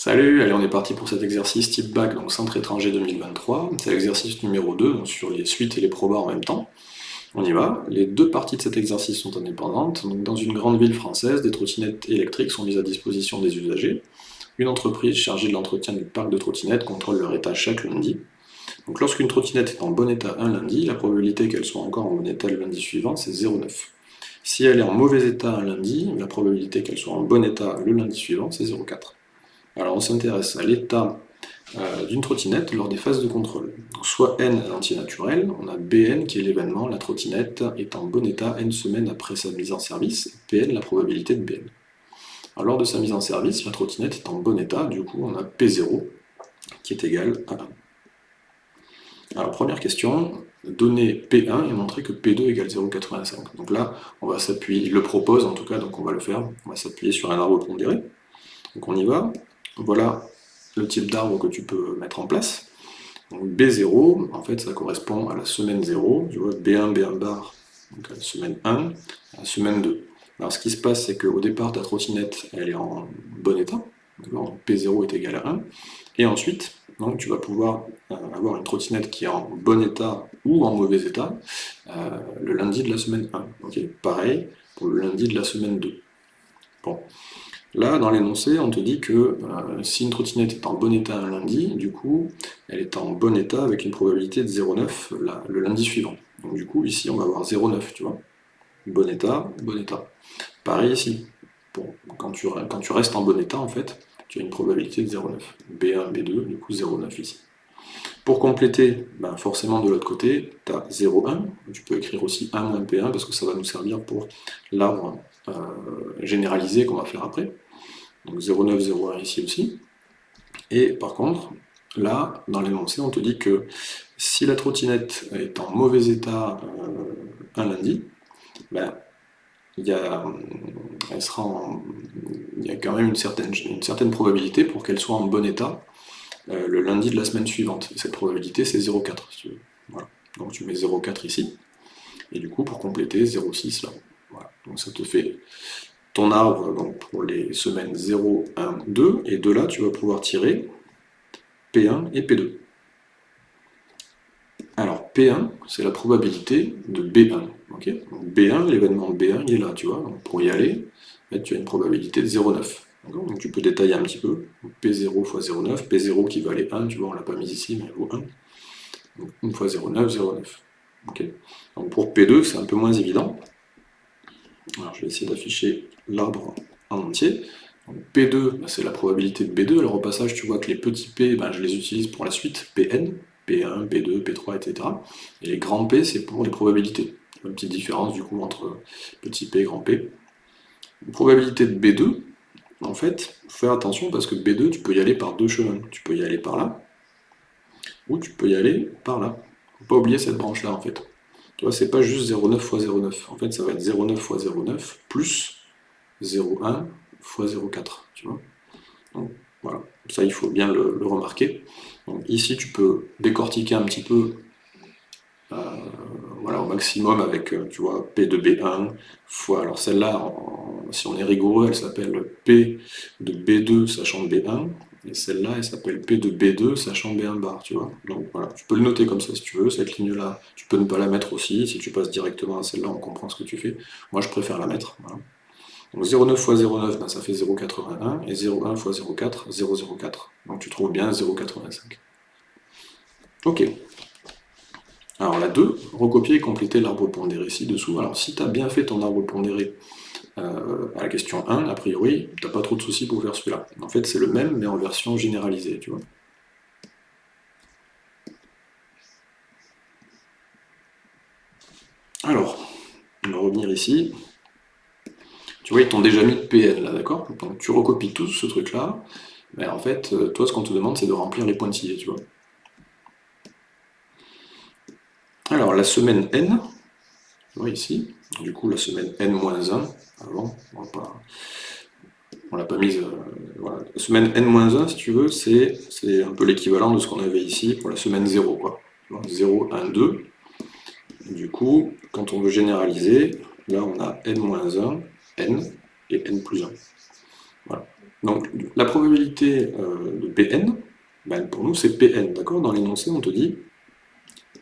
Salut, allez on est parti pour cet exercice type bac, donc centre étranger 2023. C'est l'exercice numéro 2, donc sur les suites et les probas en même temps. On y va. Les deux parties de cet exercice sont indépendantes. Dans une grande ville française, des trottinettes électriques sont mises à disposition des usagers. Une entreprise chargée de l'entretien du parc de trottinettes contrôle leur état chaque lundi. Donc lorsqu'une trottinette est en bon état un lundi, la probabilité qu'elle soit encore en bon état le lundi suivant, c'est 0,9. Si elle est en mauvais état un lundi, la probabilité qu'elle soit en bon état le lundi suivant, c'est 0,4. Alors on s'intéresse à l'état euh, d'une trottinette lors des phases de contrôle. soit n à l'entier naturel, on a Bn qui est l'événement, la trottinette est en bon état n semaines après sa mise en service, Pn la probabilité de Bn. Alors, lors de sa mise en service, la trottinette est en bon état, du coup on a P0 qui est égal à 1. Alors première question, donner P1 et montrer que P2 égale 0,85. Donc là, on va s'appuyer, il le propose en tout cas, donc on va le faire, on va s'appuyer sur un arbre pondéré. Donc on y va, voilà le type d'arbre que tu peux mettre en place. Donc B0, en fait, ça correspond à la semaine 0. Tu vois, B1, B1 bar, donc à la semaine 1, à la semaine 2. Alors ce qui se passe, c'est qu'au départ, ta trottinette, elle est en bon état. P0 est égal à 1. Et ensuite, donc, tu vas pouvoir euh, avoir une trottinette qui est en bon état ou en mauvais état euh, le lundi de la semaine 1. Pareil pour le lundi de la semaine 2. Bon. Là, dans l'énoncé, on te dit que euh, si une trottinette est en bon état un lundi, du coup, elle est en bon état avec une probabilité de 0,9 le lundi suivant. Donc du coup, ici, on va avoir 0,9, tu vois. Bon état, bon état. Pareil ici. Bon, quand, tu, restes en bon état, en fait, tu as une probabilité de 0,9. B1, B2, du coup 0,9 ici. Pour compléter, ben forcément de l'autre côté, tu as 0,1. Tu peux écrire aussi 1 moins P1 parce que ça va nous servir pour l'arbre euh, généralisé qu'on va faire après. Donc 0,9, 0,1 ici aussi. Et par contre, là, dans l'énoncé, on te dit que si la trottinette est en mauvais état euh, un lundi, ben, il y, a, elle sera il y a quand même une certaine, une certaine probabilité pour qu'elle soit en bon état euh, le lundi de la semaine suivante. cette probabilité, c'est 0,4. Si voilà. Donc tu mets 0,4 ici. Et du coup, pour compléter, 0,6 là. Donc ça te fait ton arbre donc, pour les semaines 0, 1, 2, et de là, tu vas pouvoir tirer P1 et P2. Alors, P1, c'est la probabilité de B1. B1, l'événement B1, il est là, tu vois. pour y aller, tu as une probabilité de 0,9. Donc tu peux détailler un petit peu. P0 fois 0,9, P0 qui valait 1, tu vois, on l'a pas mis ici, mais elle vaut 1. Donc 1 fois 0,9, 0,9. Donc pour P2, c'est un peu moins évident. Alors je vais essayer d'afficher l'arbre en entier. P2, bah, c'est la probabilité de B2. Alors au passage, tu vois que les petits P, bah, je les utilise pour la suite, Pn, P1, P2, P3, etc. Et les grands P, c'est pour les probabilités. Une petite différence du coup entre petit p et grand P. probabilité de B2, en fait, faut faire attention parce que B2, tu peux y aller par deux chemins. Tu peux y aller par là, ou tu peux y aller par là. Faut pas oublier cette branche-là, en fait. Tu vois, c'est pas juste 0,9 fois 0,9. En fait, ça va être 0,9 fois 0,9 plus 0,1 fois 0,4. Tu vois Donc, voilà. Ça, il faut bien le, remarquer. ici, tu peux décortiquer un petit peu euh, voilà, au maximum avec, euh, tu P de B1 fois, alors celle-là, si on est rigoureux, elle s'appelle P de B2 sachant B1, et celle-là, elle s'appelle P de B2 sachant B1 bar, tu vois. Donc voilà, tu peux le noter comme ça si tu veux, cette ligne-là, tu peux ne pas la mettre aussi, si tu passes directement à celle-là, on comprend ce que tu fais. Moi, je préfère la mettre, Donc 0,9 fois 0,9, ben, ça fait 0,81, et 0,1 fois 0,4, 0,04. Donc tu trouves bien 0,85. Ok. Alors la 2, recopier et compléter l'arbre pondéré ci-dessous. Alors si tu as bien fait ton arbre pondéré euh, à la question 1, a priori, tu n'as pas trop de soucis pour faire celui-là. En fait, c'est le même, mais en version généralisée, tu vois. Alors, on va revenir ici. Tu vois, ils t'ont déjà mis PN, là, d'accord? Donc tu recopies tout ce truc-là, mais en fait, euh, toi, ce qu'on te demande, c'est de remplir les pointillés, tu vois. Alors, la semaine N, tu vois ici, du coup, la semaine N-1, avant, on l'a pas mise, euh, La semaine N-1, si tu veux, c'est un peu l'équivalent de ce qu'on avait ici pour la semaine 0, quoi. 0, 1, 2. Du coup, quand on veut généraliser, là, on a N-1, N et N plus 1. Voilà. Donc, la probabilité euh, Pn, ben, pour nous c'est Pn, d'accord? Dans l'énoncé, on te dit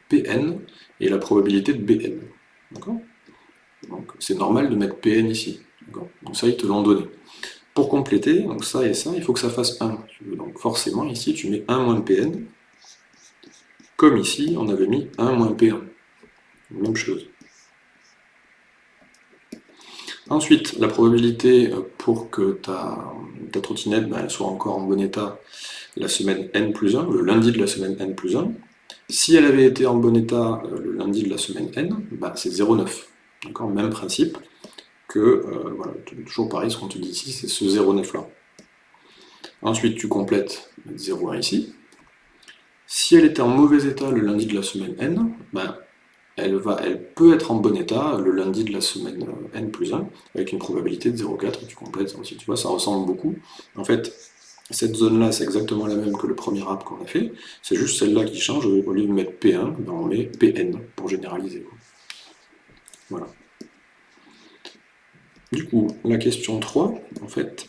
Pn et la probabilité de Bn, d'accord? Donc c'est normal de mettre Pn ici, Donc ça, ils te l'ont donné. Pour compléter, donc ça et ça, il faut que ça fasse 1. Donc forcément, ici, tu mets 1 moins Pn, comme ici, on avait mis 1 moins P1. Même chose. Ensuite, la probabilité pour que ta, trottinette ben, soit encore en bon état la semaine N plus 1, le lundi de la semaine N plus 1, si elle avait été en bon état euh, le lundi de la semaine N, ben, c'est 0,9. D'accord? Même principe que, euh, voilà, toujours pareil, ce qu'on te dit ici, c'est ce 0,9 là. Ensuite, tu complètes 0,1 ici. Si elle était en mauvais état le lundi de la semaine N, ben, elle, va, elle peut être en bon état le lundi de la semaine euh, n plus 1, avec une probabilité de 0,4, tu complètes aussi, tu vois, ça ressemble beaucoup. En fait, cette zone-là, c'est exactement la même que le premier app qu'on a fait, c'est juste celle-là qui change, au lieu de mettre P1, ben on met Pn, pour généraliser. Voilà. Du coup, la question 3, en fait,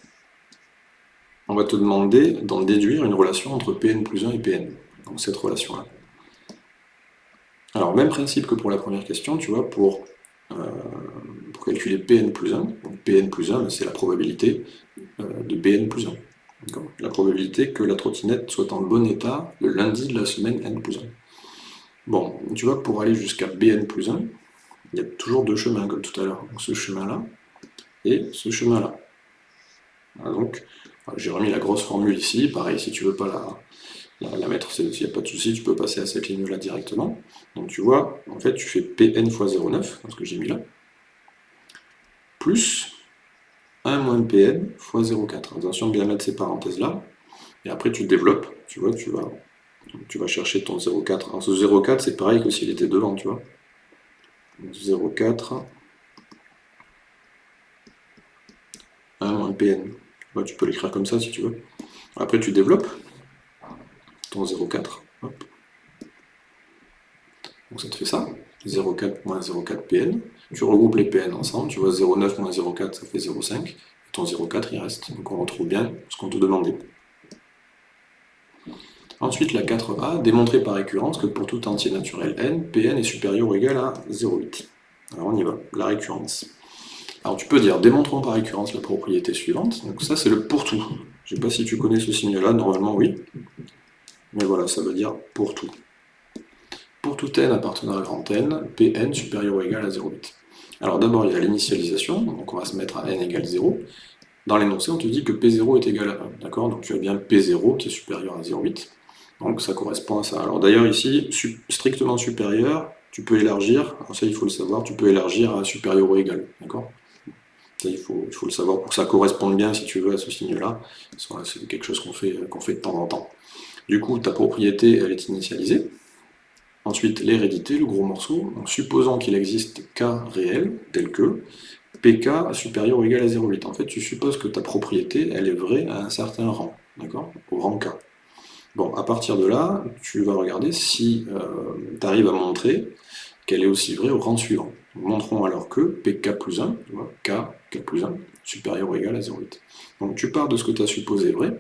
on va te demander d'en déduire une relation entre Pn plus 1 et Pn, donc cette relation-là. Alors, même principe que pour la première question, tu vois, pour, euh, calculer Pn plus 1, donc Pn plus 1, c'est la probabilité euh, de Bn plus 1. La probabilité que la trottinette soit en bon état le lundi de la semaine n plus 1. Bon, tu vois, pour aller jusqu'à Bn plus 1, il y a toujours deux chemins, comme tout à l'heure. ce chemin-là et ce chemin-là. donc, j'ai remis la grosse formule ici. Pareil, si tu veux pas la, la, mettre, s'il n'y a pas de souci, tu peux passer à cette ligne-là directement. Donc tu vois, en fait, tu fais Pn fois 0,9, ce que j'ai mis là, plus 1 moins Pn fois 0,4. Attention bien mettre ces parenthèses-là, et après tu développes, tu vois, tu vas, tu vas chercher ton 0,4. Alors ce 0,4, c'est pareil que s'il était devant, tu vois. 0,4, 1 moins Pn. tu peux l'écrire comme ça si tu veux. Après tu développes, ton 0,4. Donc ça te fait ça, 0,4 moins 0,4 Pn. Tu regroupes les Pn ensemble, tu vois 0,9 moins 0,4 ça fait 0,5. Et ton 0,4 il reste. Donc on retrouve bien ce qu'on te demandait. Ensuite la 4a, démontrer par récurrence que pour tout entier naturel n, Pn est supérieur ou égal à 0,8. Alors on y va, la récurrence. Alors tu peux dire, démontrons par récurrence la propriété suivante. Donc ça c'est le pour tout. Je ne sais pas si tu connais ce signe-là, normalement oui. Mais voilà, ça veut dire pour tout. Pour tout n appartenant à grand n, Pn supérieur ou égal à 0,8. Alors d'abord, il y a l'initialisation, donc on va se mettre à n égale 0. Dans l'énoncé, on te dit que P0 est égal à 1, d'accord? Donc tu as bien P0 qui est supérieur à 0,8. Donc ça correspond à ça. Alors d'ailleurs ici, strictement supérieur, tu peux élargir, ça il faut le savoir, tu peux élargir à supérieur ou égal, d'accord? Il faut, il faut, le savoir pour que ça corresponde bien, si tu veux, à ce signe-là. C'est quelque chose qu'on fait, qu'on fait de temps en temps. Du coup, ta propriété, elle est initialisée. Ensuite, l'hérédité, le gros morceau. Supposons qu'il existe K réel, tel que PK supérieur ou égal à 0,8. En fait, tu supposes que ta propriété, elle est vraie à un certain rang, d'accord? Au rang K. Bon, à partir de là, tu vas regarder si euh, tu arrives à montrer qu'elle est aussi vraie au rang suivant. Montrons alors que PK plus 1, tu vois, K, K plus 1, supérieur ou égal à 0,8. Donc tu pars de ce que tu as supposé vrai,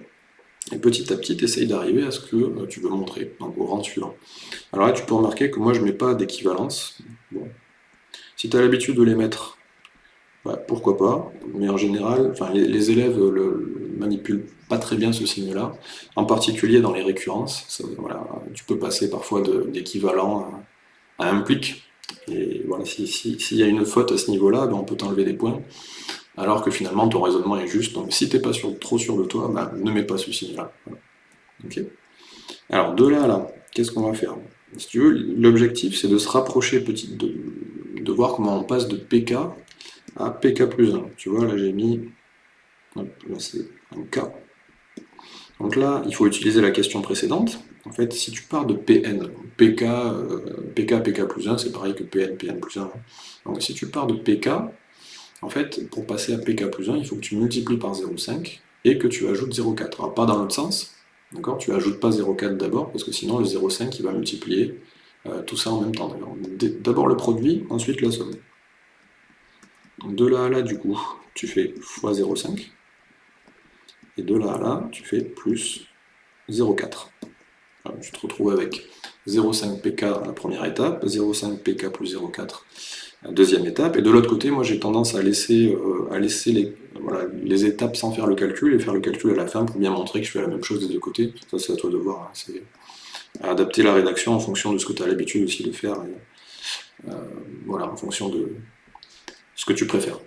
et petit à petit, tu essayes d'arriver à ce que euh, tu veux montrer, donc au rang suivant. Alors là, tu peux remarquer que moi, je ne mets pas d'équivalence. Bon. Si tu as l'habitude de les mettre, bah, pourquoi pas, mais en général, les, élèves le, manipulent pas très bien ce signe-là, en particulier dans les récurrences. voilà, tu peux passer parfois d'équivalent à, implique, et voilà, s'il y a une faute à ce niveau-là, ben, on peut t'enlever des points alors que finalement ton raisonnement est juste. Donc si tu n'es pas trop sûr de toi, bah, ne mets pas ce signe-là. Alors de là à là, qu'est-ce qu'on va faire? Si tu veux, l'objectif c'est de se rapprocher petit, de, voir comment on passe de PK à PK plus 1. Tu vois, là j'ai mis, là c'est un K. Donc là, il faut utiliser la question précédente. En fait, si tu pars de Pn, PK, PK, PK plus 1, c'est pareil que Pn, Pn plus 1. Donc si tu pars de PK, en fait, pour passer à pk plus 1, il faut que tu multiplies par 0,5 et que tu ajoutes 0,4. Alors pas dans l'autre sens, d'accord? Tu ajoutes pas 0,4 d'abord, parce que sinon le 0,5 il va multiplier euh, tout ça en même temps. D'abord le produit, ensuite la somme. De là à là, du coup, tu fais fois 0,5. Et de là à là, tu fais plus 0,4. Tu te retrouves avec 0,5 pk la première étape, 0,5 pk plus 0,4 la deuxième étape, et de l'autre côté, moi j'ai tendance à laisser, euh, à laisser les, étapes sans faire le calcul, et faire le calcul à la fin pour bien montrer que je fais la même chose des deux côtés. Ça c'est à toi de voir, hein. c'est adapter la rédaction en fonction de ce que tu as l'habitude aussi de faire, euh, voilà, en fonction de ce que tu préfères.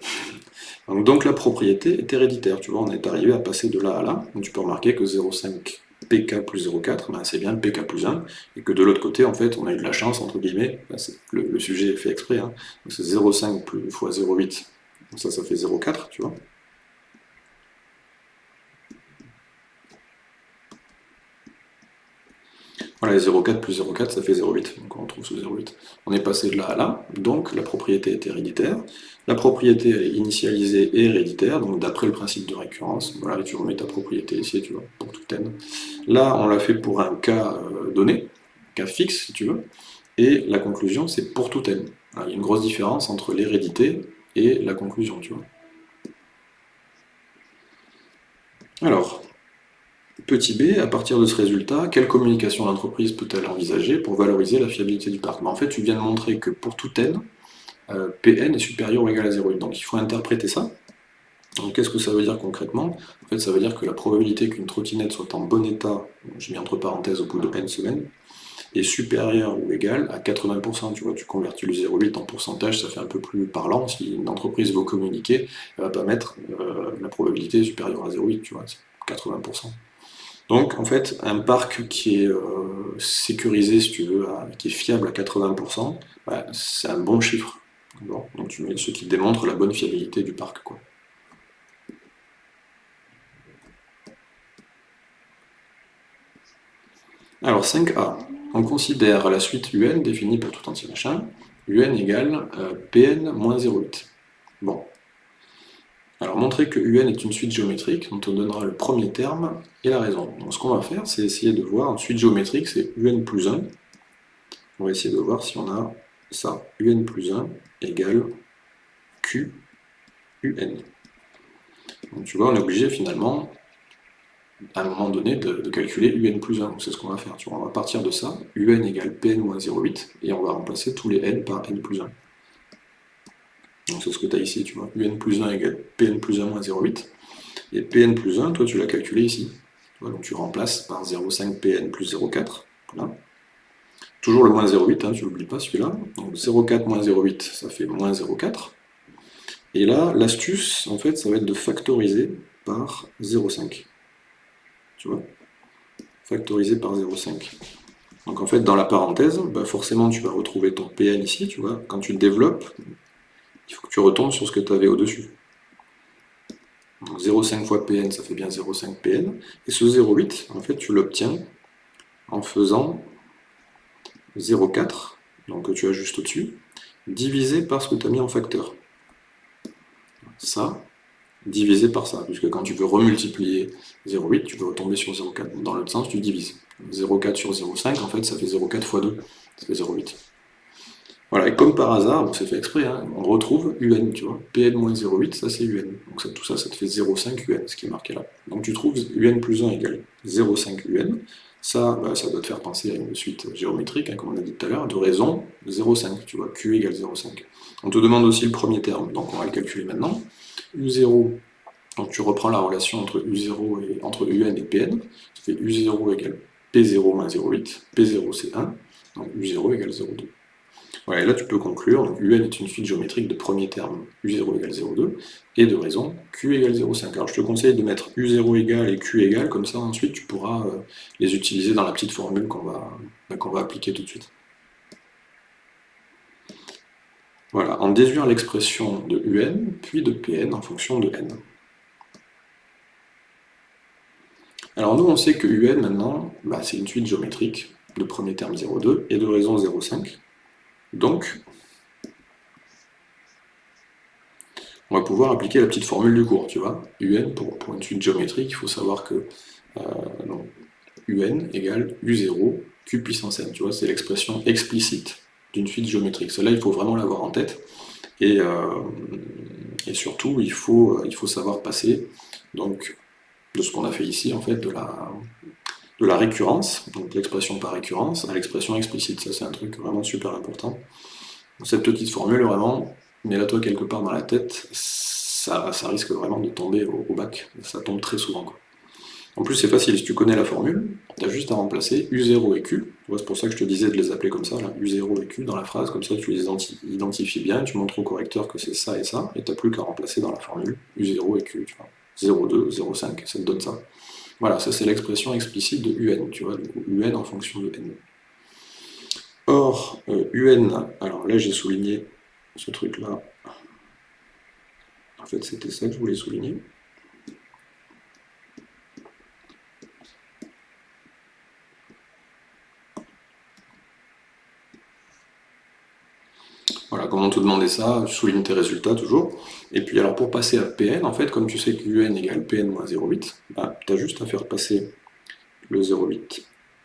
Donc, la propriété est héréditaire, tu vois, on est arrivé à passer de là à là, donc tu peux remarquer que 0,5 pk plus 0,4, ben c'est bien pk plus 1, et que de l'autre côté, en fait, on a eu de la chance, entre guillemets, ben, le, sujet est fait exprès, hein. c'est 0,5 fois 0,8, ça, ça fait 0,4, tu vois. Voilà, 0,4 plus 0,4, ça fait 0,8, donc on retrouve ce 0,8. On est passé de là à là, donc la propriété est héréditaire. La propriété est initialisée et héréditaire, donc d'après le principe de récurrence, voilà, tu remets ta propriété ici, tu vois, pour tout n. Là, on l'a fait pour un cas euh, donné, cas fixe, si tu veux, et la conclusion, c'est pour tout n. il y a une grosse différence entre l'hérédité et la conclusion, tu vois. Alors, Petit b, à partir de ce résultat, quelle communication l'entreprise peut-elle envisager pour valoriser la fiabilité du parc? En fait, tu viens de montrer que pour tout n, euh, Pn est supérieur ou égal à 0,8. Donc il faut interpréter ça. Qu'est-ce que ça veut dire concrètement? En fait, ça veut dire que la probabilité qu'une trottinette soit en bon état, je mets entre parenthèses au bout de n semaines, est supérieure ou égale à 80%. Tu vois, tu convertis le 0,8 en pourcentage, ça fait un peu plus parlant. Si une entreprise veut communiquer, elle va pas mettre euh, la probabilité supérieure à 0,8, tu vois, c'est 80%. Donc en fait, un parc qui est euh, sécurisé, si tu veux, qui est fiable à 80%, bah, c'est un bon chiffre. donc tu mets ce qui démontre la bonne fiabilité du parc. Alors 5a, on considère la suite UN définie pour tout entier machin, UN égale euh, Pn moins 0,8. Bon, alors montrer que UN est une suite géométrique, dont on donnera le premier terme et la raison. Donc ce qu'on va faire, c'est essayer de voir, une suite géométrique, c'est UN plus 1. On va essayer de voir si on a ça, UN plus 1 égale Q UN. Donc tu vois, on est obligé finalement, à un moment donné, de, calculer UN plus 1. C'est ce qu'on va faire. On va partir de ça, UN égale Pn moins 0,8, et on va remplacer tous les N par N plus 1. Donc c'est ce que tu as ici, tu vois. UN plus 1 égale Pn plus 1 moins 0,8. Et Pn plus 1, toi tu l'as calculé ici. donc tu remplaces par 0,5 Pn plus 0,4. Voilà. Toujours le moins 0,8, hein, tu n'oublies pas celui-là. Donc 0,4 moins 0,8, ça fait moins 0,4. Et là, l'astuce, en fait, ça va être de factoriser par 0,5. Tu vois? Factoriser par 0,5. Donc en fait, dans la parenthèse, bah forcément, tu vas retrouver ton Pn ici, tu vois. Quand tu développes, il faut que tu retombes sur ce que tu avais au-dessus. 0,5 fois Pn, ça fait bien 0,5 Pn. Et ce 0,8, en fait, tu l'obtiens en faisant 0,4, donc tu as juste au-dessus, divisé par ce que tu as mis en facteur. Ça, divisé par ça, puisque quand tu veux remultiplier 0,8, tu peux retomber sur 0,4. Dans l'autre sens, tu divises. 0,4 sur 0,5, en fait, ça fait 0,4 fois 2, ça fait 0,8. Voilà, et comme par hasard, on s'est fait exprès, hein, on retrouve UN, tu vois. Pn-0,8, ça c'est UN. Donc tout ça, ça te fait 0,5 UN, ce qui est marqué là. Donc tu trouves UN plus 1 égale 0,5 UN. Ça, bah, ça doit te faire penser à une suite géométrique, hein, comme on a dit tout à l'heure, de raison 0,5, tu vois, Q égale 0,5. On te demande aussi le premier terme, donc on va le calculer maintenant. U0, donc tu reprends la relation entre U0 et entre UN et Pn, ça fait U0 égale P0 moins 0,8, P0 c'est 1, donc U0 égale 0,2. Et là tu peux conclure, donc UN est une suite géométrique de premier terme U0 égale 0,2, et de raison Q égale 0,5. Alors je te conseille de mettre U0 égale et Q égale, comme ça ensuite tu pourras euh, les utiliser dans la petite formule qu'on va, bah, va appliquer tout de suite. Voilà, en déduire l'expression de UN, puis de Pn en fonction de n. Alors nous on sait que UN maintenant, bah, c'est une suite géométrique de premier terme 0,2 et de raison 0,5. Donc, on va pouvoir appliquer la petite formule du cours, tu vois. UN, pour, une suite géométrique, il faut savoir que UN euh, égale U0, Q puissance n, tu vois, c'est l'expression explicite d'une suite géométrique. Cela, il faut vraiment l'avoir en tête. Et, euh, et surtout, il faut, il faut savoir passer donc, de ce qu'on a fait ici, en fait, de la, de la récurrence, donc l'expression par récurrence, à l'expression explicite. Ça, c'est un truc vraiment super important. Cette petite formule, vraiment, mets-la-toi quelque part dans la tête, ça, ça, risque vraiment de tomber au, bac. Ça tombe très souvent. En plus, c'est facile, si tu connais la formule, tu as juste à remplacer U0 et Q. C'est pour ça que je te disais de les appeler comme ça, là, U0 et Q dans la phrase, comme ça tu les identifies bien, tu montres au correcteur que c'est ça et ça, et tu n'as plus qu'à remplacer dans la formule U0 et Q. Tu vois. 0,2, 0,5, ça te donne ça. Voilà, ça c'est l'expression explicite de UN, tu vois, UN en fonction de N. Or, UN, euh, alors là j'ai souligné ce truc-là, en fait c'était ça que je voulais souligner. Voilà, comment te demander ça, tu soulignes tes résultats toujours. Et puis alors pour passer à Pn, en fait, comme tu sais que UN égale Pn moins 0,8, bah, tu as juste à faire passer le 0,8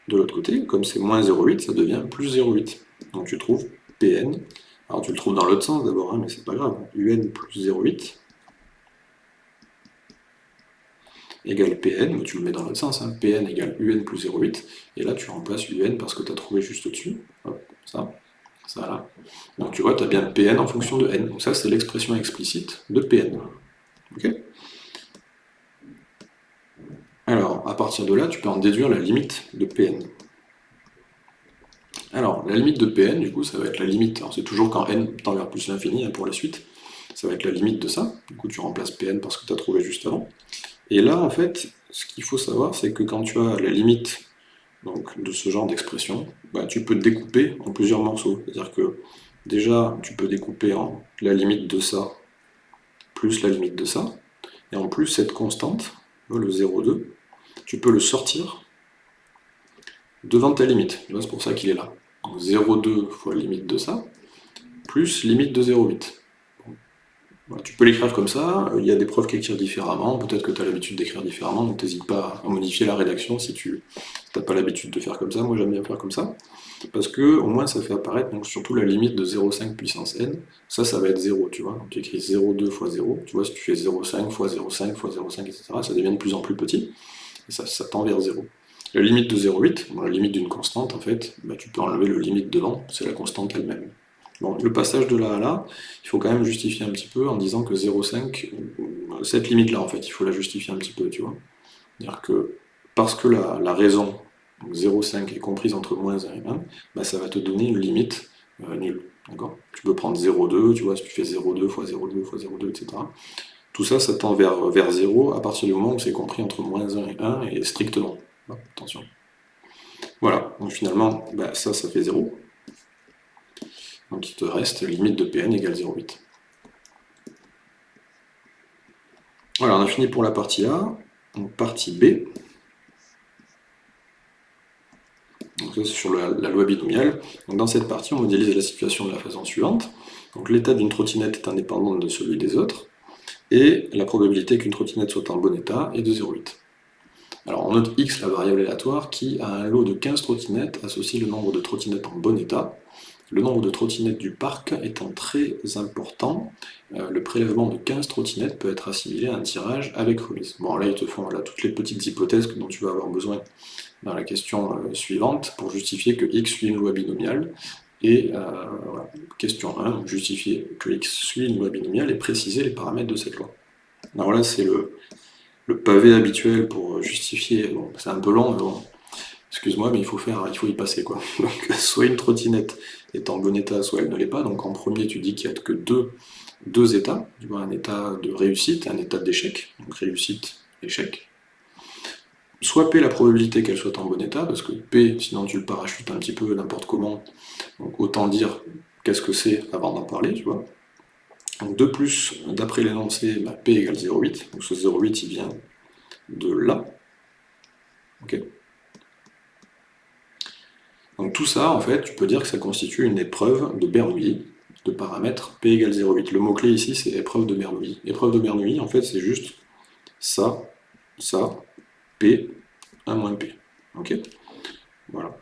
de l'autre côté. Comme c'est moins 0,8, ça devient plus 0,8. Donc tu trouves Pn, alors tu le trouves dans l'autre sens d'abord, hein, mais c'est pas grave, UN plus 0,8 égale Pn, mais tu le mets dans l'autre sens, hein, Pn égale UN plus 0,8, et là tu remplaces UN parce que tu as trouvé juste au-dessus, ça, Donc tu vois, tu as bien Pn en fonction de n. Donc ça, c'est l'expression explicite de Pn. alors, à partir de là, tu peux en déduire la limite de Pn. Alors, la limite de Pn, du coup, ça va être la limite, c'est toujours quand n tend vers plus l'infini hein, pour la suite, ça va être la limite de ça, du coup tu remplaces Pn parce que tu as trouvé juste avant. Et là, en fait, ce qu'il faut savoir, c'est que quand tu as la limite donc, de ce genre d'expression, bah, tu peux découper en plusieurs morceaux. C'est-à-dire que déjà, tu peux découper en la limite de ça plus la limite de ça. Et en plus, cette constante, le 0,2, tu peux le sortir devant ta limite. C'est pour ça qu'il est là. 0,2 fois limite de ça, plus limite de 0,8 tu peux l'écrire comme ça, il y a des profs qui écrivent différemment, peut-être que tu as l'habitude d'écrire différemment, donc n'hésite pas à modifier la rédaction si tu n'as pas l'habitude de faire comme ça, moi j'aime bien faire comme ça, parce que au moins ça fait apparaître donc, surtout la limite de 0,5 puissance n, ça ça va être 0, tu vois, donc tu écris 0,2 fois 0, tu vois si tu fais 0,5 fois 0,5 fois 0,5, etc., ça devient de plus en plus petit, et ça, ça tend vers 0. La limite de 0,8, la limite d'une constante, en fait, bah, tu peux enlever le limite devant, c'est la constante elle-même. Bon, le passage de là à là, il faut quand même justifier un petit peu en disant que 0,5, cette limite-là, en fait, il faut la justifier un petit peu, tu vois. C'est-à-dire que parce que la, raison 0,5 est comprise entre moins 1 et 1, bah, ça va te donner une limite euh, nulle. Tu peux prendre 0,2, tu vois, si tu fais 0,2 fois 0,2 fois 0,2, etc. Tout ça, ça tend vers, vers 0 à partir du moment où c'est compris entre moins 1 et 1 et strictement. attention. Voilà, donc finalement, bah, ça, ça fait 0. Donc il te reste limite de Pn égale 0,8. Voilà, on a fini pour la partie A. Donc partie B. Donc ça c'est sur la, loi binomiale. Dans cette partie, on modélise la situation de la façon suivante. Donc l'état d'une trottinette est indépendant de celui des autres, et la probabilité qu'une trottinette soit en bon état est de 0,8. Alors on note x, la variable aléatoire, qui a un lot de 15 trottinettes associe le nombre de trottinettes en bon état, le nombre de trottinettes du parc étant très important, euh, le prélèvement de 15 trottinettes peut être assimilé à un tirage avec remise. Bon, là, ils te font là, toutes les petites hypothèses dont tu vas avoir besoin dans la question euh, suivante pour justifier que x suit une loi binomiale. Et euh, voilà. question 1, justifier que x suit une loi binomiale et préciser les paramètres de cette loi. Alors là, c'est le, le, pavé habituel pour justifier, bon, c'est un peu long, mais bon, excuse-moi, mais il faut faire, il faut y passer quoi. Donc, soit une trottinette est en bon état, soit elle ne l'est pas. Donc en premier, tu dis qu'il n'y a que deux, états. Tu vois, un état de réussite et un état d'échec. Donc réussite, échec. Soit P la probabilité qu'elle soit en bon état, parce que P, sinon tu le parachutes un petit peu n'importe comment. Donc autant dire qu'est-ce que c'est avant d'en parler, tu vois. Donc de plus, d'après l'énoncé, bah, P égale 0,8. Donc ce 0,8 il vient de là. Donc tout ça, en fait, tu peux dire que ça constitue une épreuve de Bernoulli de paramètres P égale 0,8. Le mot-clé ici, c'est épreuve de Bernoulli. Épreuve de Bernoulli, en fait, c'est juste ça, ça, P, 1 moins P. Voilà.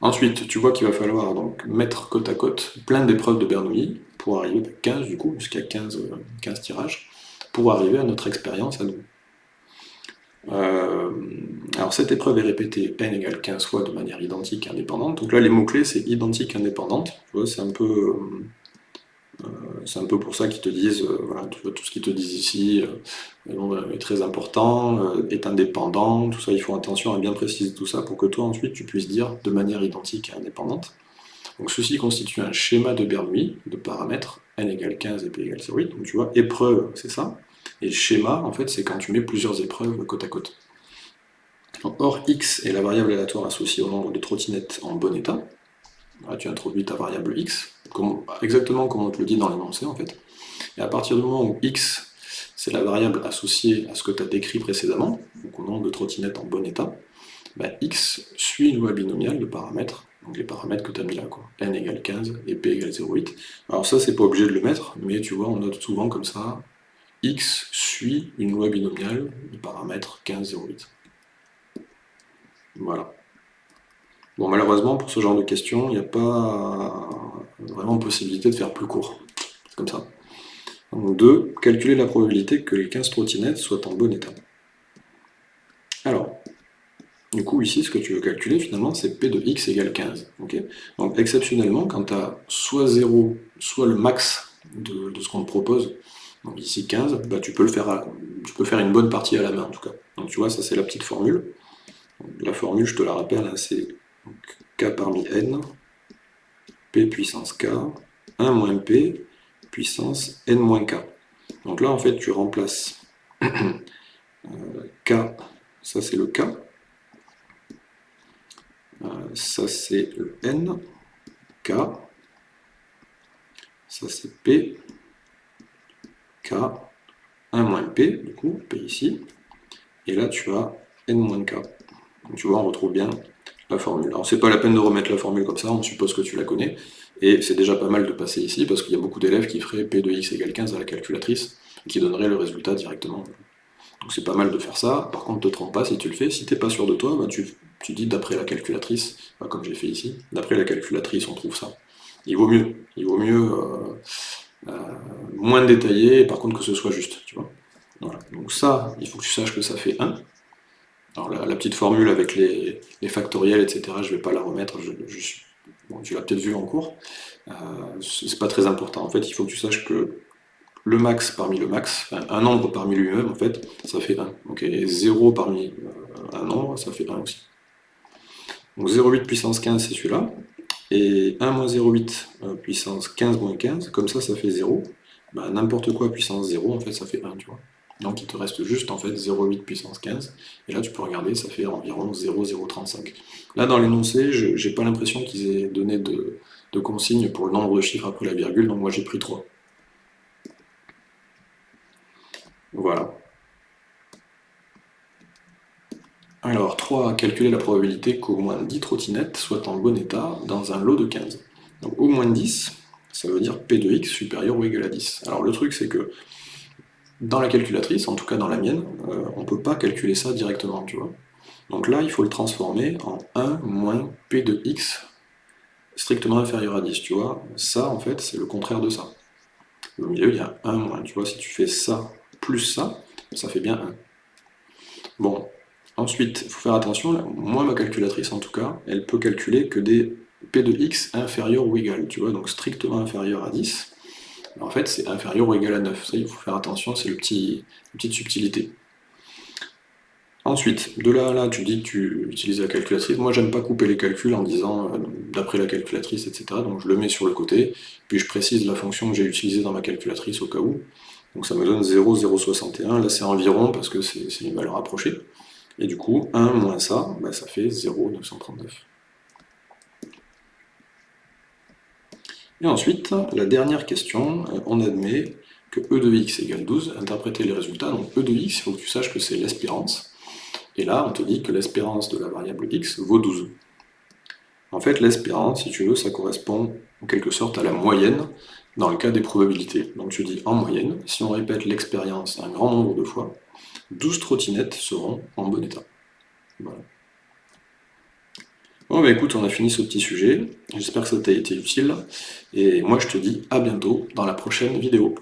Ensuite, tu vois qu'il va falloir donc mettre côte à côte plein d'épreuves de Bernoulli pour arriver à 15 du coup, jusqu'à 15, 15 tirages, pour arriver à notre expérience à nous. Euh, Alors cette épreuve est répétée n égale 15 fois de manière identique et indépendante. Donc là les mots-clés c'est identique, indépendante. C'est un peu... Euh, euh, un peu pour ça qu'ils te disent, voilà, tout ce qu'ils te disent ici est très important, est indépendant, tout ça, il faut attention à bien préciser tout ça pour que toi ensuite tu puisses dire de manière identique et indépendante. Donc ceci constitue un schéma de Bernoulli de paramètres n égale 15 et p égale 0,8. Donc tu vois, épreuve, c'est ça. Et schéma, en fait, c'est quand tu mets plusieurs épreuves côte à côte. Or, x est la variable aléatoire associée au nombre de trottinettes en bon état. Là, tu introduis ta variable x, exactement comme on te le dit dans l'énoncé, en fait. Et à partir du moment où x, c'est la variable associée à ce que tu as décrit précédemment, donc au nombre de trottinettes en bon état, ben, x suit une loi binomiale de paramètres, donc les paramètres que tu as mis là, quoi. n égale 15 et p égale 0,8. Alors ça, c'est pas obligé de le mettre, mais tu vois, on note souvent comme ça, x suit une loi binomiale de paramètres 15, 0,8. Voilà. Bon, malheureusement, pour ce genre de questions, il n'y a pas vraiment possibilité de faire plus court. C'est comme ça. Donc 2. Calculer la probabilité que les 15 trottinettes soient en bon état. Alors, du coup, ici, ce que tu veux calculer, finalement, c'est P de x égale 15. Donc, exceptionnellement, quand tu as soit 0, soit le max de, ce qu'on te propose, donc ici 15, bah, tu, peux le faire tu peux faire une bonne partie à la main, en tout cas. Donc tu vois, ça c'est la petite formule. La formule, je te la rappelle, hein, c'est k parmi n, p puissance k, 1 moins p, puissance n moins k. Donc là, en fait, tu remplaces euh, k, ça c'est le k, euh, ça c'est le n, k, ça c'est p, k, 1 moins p, du coup, p ici, et là tu as n moins k. Donc tu vois, on retrouve bien la formule. Alors c'est pas la peine de remettre la formule comme ça, on suppose que tu la connais, et c'est déjà pas mal de passer ici, parce qu'il y a beaucoup d'élèves qui feraient P de x égale 15 à la calculatrice, qui donneraient le résultat directement. Donc c'est pas mal de faire ça, par contre ne te trompe pas si tu le fais, si t'es pas sûr de toi, bah, tu, dis d'après la calculatrice, bah, comme j'ai fait ici, d'après la calculatrice on trouve ça. Il vaut mieux, il vaut mieux euh, moins détaillé, par contre que ce soit juste, tu vois. Voilà. Donc ça, il faut que tu saches que ça fait 1, alors la, petite formule avec les, factoriels, etc., je ne vais pas la remettre, je, tu l'as peut-être vu en cours, euh, c'est pas très important. En fait, il faut que tu saches que le max parmi le max, un nombre parmi lui-même, en fait, ça fait 1. et 0 parmi euh, un nombre, ça fait 1 aussi. Donc 0,8 puissance 15, c'est celui-là. Et 1 moins 0,8 euh, puissance 15 moins 15, comme ça, ça fait 0. Bah, n'importe quoi puissance 0, en fait, ça fait 1, tu vois. Donc il te reste juste en fait 0,8 puissance 15, et là tu peux regarder, ça fait environ 0,035. Là dans l'énoncé, je n'ai pas l'impression qu'ils aient donné de, de consignes pour le nombre de chiffres après la virgule, donc moi j'ai pris 3. Voilà. Alors 3, calculer la probabilité qu'au moins 10 trottinettes soient en bon état dans un lot de 15. Donc au moins 10, ça veut dire P de x supérieur ou égal à 10. Alors le truc c'est que dans la calculatrice, en tout cas dans la mienne, euh, on ne peut pas calculer ça directement, tu vois. Donc là, il faut le transformer en 1 moins p de x strictement inférieur à 10, tu vois. Ça, en fait, c'est le contraire de ça. Au milieu, il y a 1 moins, tu vois, si tu fais ça plus ça, ça fait bien 1. Bon, ensuite, il faut faire attention, moi, ma calculatrice, en tout cas, elle peut calculer que des p de x inférieur ou égal, tu vois, donc strictement inférieur à 10, en fait, c'est inférieur ou égal à 9. Ça, il faut faire attention, c'est petit, une petite subtilité. Ensuite, de là à là, tu dis que tu utilises la calculatrice. Moi, j'aime pas couper les calculs en disant euh, d'après la calculatrice, etc. Donc je le mets sur le côté, puis je précise la fonction que j'ai utilisée dans ma calculatrice au cas où. Donc ça me donne 0,061. Là, c'est environ parce que c'est une valeur approchée. Et du coup, 1 moins ça, bah, ça fait 0,939. Et ensuite, la dernière question, euh, on admet que e de x égale 12, interpréter les résultats, donc e de x, il faut que tu saches que c'est l'espérance, et là on te dit que l'espérance de la variable x vaut 12. En fait, l'espérance, si tu veux, ça correspond en quelque sorte à la moyenne dans le cas des probabilités. Donc tu dis en moyenne, si on répète l'expérience un grand nombre de fois, 12 trottinettes seront en bon état. Bon bah écoute, on a fini ce petit sujet, j'espère que ça t'a été utile, et moi je te dis à bientôt dans la prochaine vidéo.